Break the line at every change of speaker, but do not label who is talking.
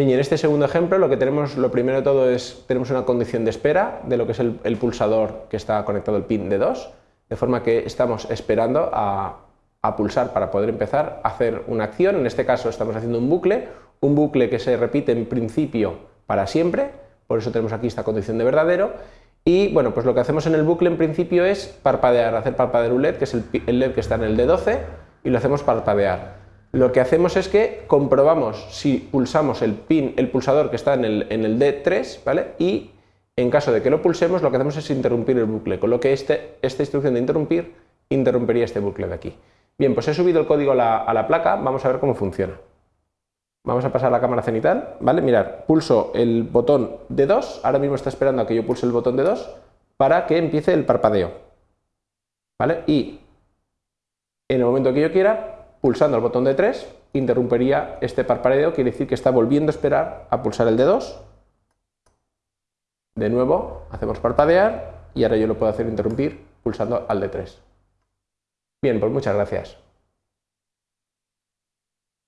Y en este segundo ejemplo lo que tenemos, lo primero de todo es, tenemos una condición de espera de lo que es el, el pulsador que está conectado al pin de 2, de forma que estamos esperando a, a pulsar para poder empezar a hacer una acción, en este caso estamos haciendo un bucle, un bucle que se repite en principio para siempre, por eso tenemos aquí esta condición de verdadero, y bueno, pues lo que hacemos en el bucle en principio es parpadear, hacer parpadear un LED, que es el, LED que está en el D12, y lo hacemos parpadear. Lo que hacemos es que comprobamos si pulsamos el pin, el pulsador que está en el, en el D3, ¿vale? Y en caso de que lo pulsemos, lo que hacemos es interrumpir el bucle, con lo que este, esta instrucción de interrumpir interrumpiría este bucle de aquí. Bien, pues he subido el código a la, placa, vamos a ver cómo funciona. Vamos a pasar a la cámara cenital, ¿vale? Mirad, pulso el botón de 2, ahora mismo está esperando a que yo pulse el botón de 2 para que empiece el parpadeo, ¿vale? Y en el momento que yo quiera, pulsando el botón de 3, interrumpiría este parpadeo, quiere decir que está volviendo a esperar a pulsar el de 2. De nuevo, hacemos parpadear y ahora yo lo puedo hacer interrumpir pulsando al de 3. Bien, pues muchas gracias.